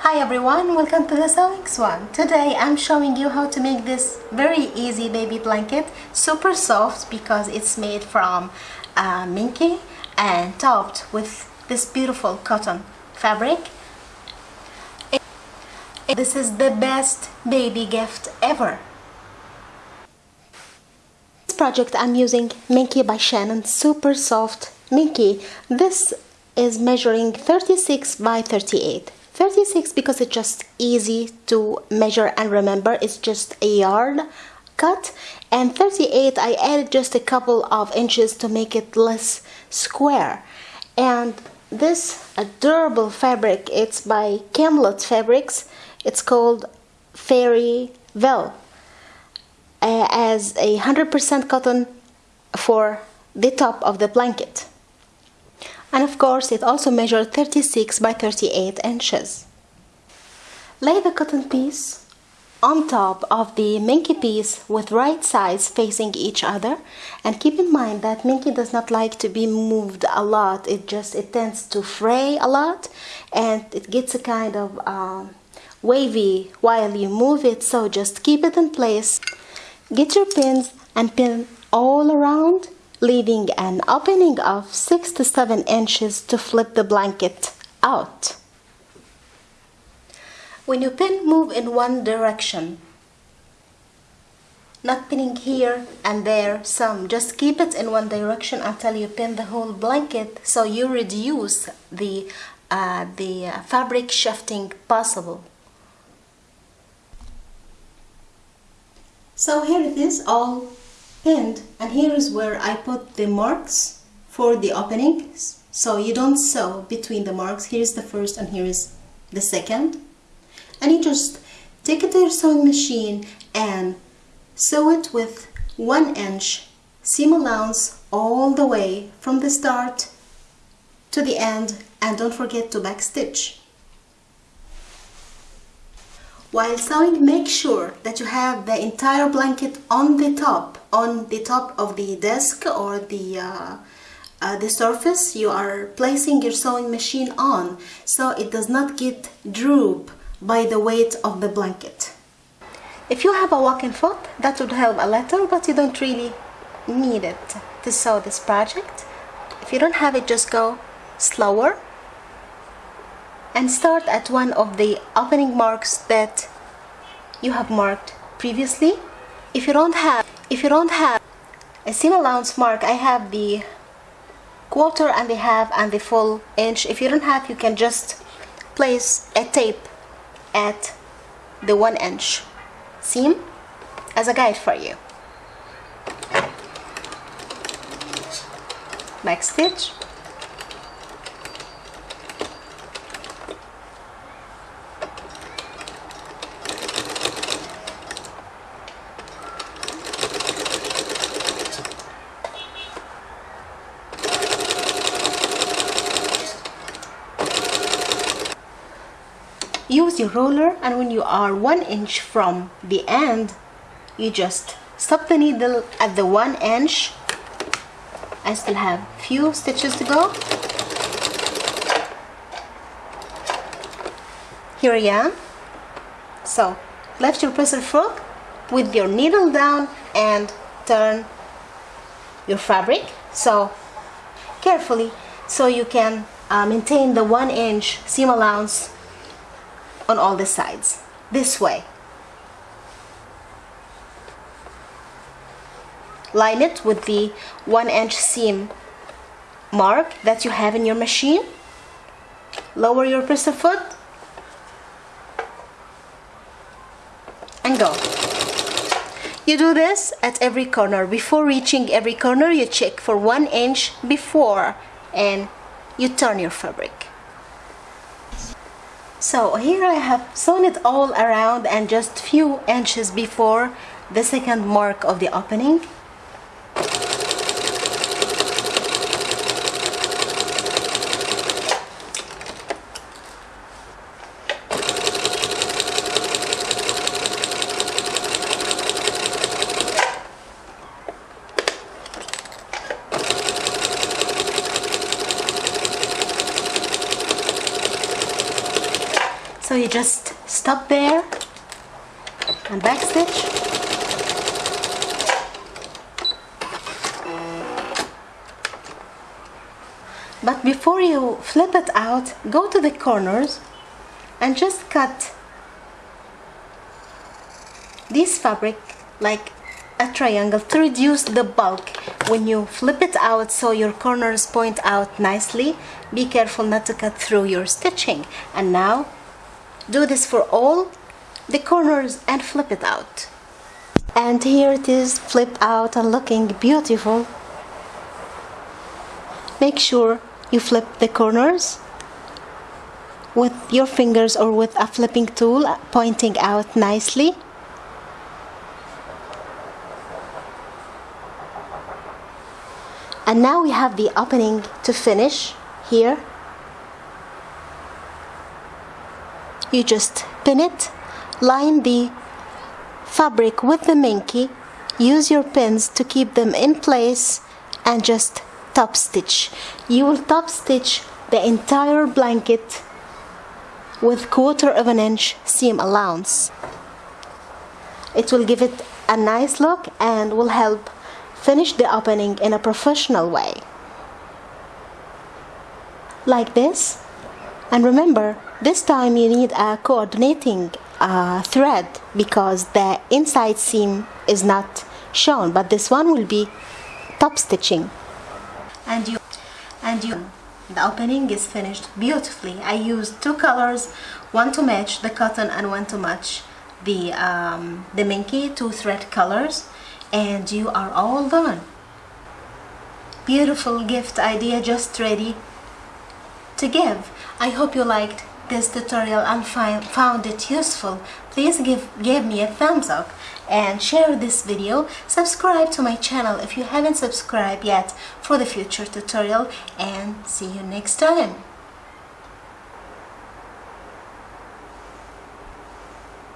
Hi everyone, welcome to the Sewing Swan. Today I'm showing you how to make this very easy baby blanket, super soft because it's made from uh, Minky and topped with this beautiful cotton fabric. This is the best baby gift ever. This project I'm using Minky by Shannon, super soft Minky. This is measuring 36 by 38. 36 because it's just easy to measure and remember. It's just a yard cut. And 38 I added just a couple of inches to make it less square. And this adorable fabric it's by Camelot Fabrics. It's called Fairy Vel uh, as a 100% cotton for the top of the blanket and of course it also measured 36 by 38 inches. Lay the cotton piece on top of the Minky piece with right sides facing each other. And keep in mind that Minky does not like to be moved a lot. It just it tends to fray a lot. And it gets a kind of um, wavy while you move it. So just keep it in place. Get your pins and pin all around leaving an opening of 6 to 7 inches to flip the blanket out. When you pin, move in one direction. Not pinning here and there some, just keep it in one direction until you pin the whole blanket so you reduce the, uh, the fabric shifting possible. So here it is all and here is where I put the marks for the opening. So you don't sew between the marks. Here's the first and here is the second. And you just take it to your sewing machine and sew it with one inch seam allowance all the way from the start to the end and don't forget to backstitch while sewing, make sure that you have the entire blanket on the top, on the top of the desk or the uh, uh, the surface you are placing your sewing machine on so it does not get droop by the weight of the blanket. If you have a walking foot, that would help a little, but you don't really need it to sew this project. If you don't have it, just go slower and start at one of the opening marks that you have marked previously. If you don't have if you don't have a seam allowance mark I have the quarter and the half and the full inch. If you don't have you can just place a tape at the one inch seam as a guide for you. Back stitch use your roller and when you are one inch from the end you just stop the needle at the one inch. I still have few stitches to go. Here I am. So left your presser foot with your needle down and turn your fabric. So carefully so you can uh, maintain the one inch seam allowance on all the sides. This way. Line it with the one inch seam mark that you have in your machine. Lower your presser foot. And go. You do this at every corner. Before reaching every corner you check for one inch before and you turn your fabric so here I have sewn it all around and just few inches before the second mark of the opening So you just stop there and backstitch but before you flip it out go to the corners and just cut this fabric like a triangle to reduce the bulk. When you flip it out so your corners point out nicely be careful not to cut through your stitching. And now do this for all the corners and flip it out. And here it is flipped out and looking beautiful. Make sure you flip the corners with your fingers or with a flipping tool pointing out nicely. And now we have the opening to finish here you just pin it line the fabric with the minky use your pins to keep them in place and just top stitch. You will top stitch the entire blanket with quarter of an inch seam allowance. It will give it a nice look and will help finish the opening in a professional way. Like this and remember this time you need a coordinating uh, thread because the inside seam is not shown but this one will be top stitching. And you and you the opening is finished beautifully. I used two colors one to match the cotton and one to match the um, the minky two thread colors and you are all done. Beautiful gift idea just ready to give I hope you liked this tutorial and found it useful. Please give give me a thumbs up and share this video. Subscribe to my channel if you haven't subscribed yet for the future tutorial and see you next time